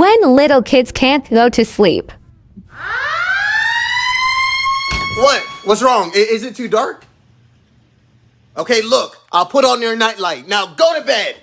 When little kids can't go to sleep. What? What's wrong? Is it too dark? Okay, look, I'll put on your nightlight. Now go to bed.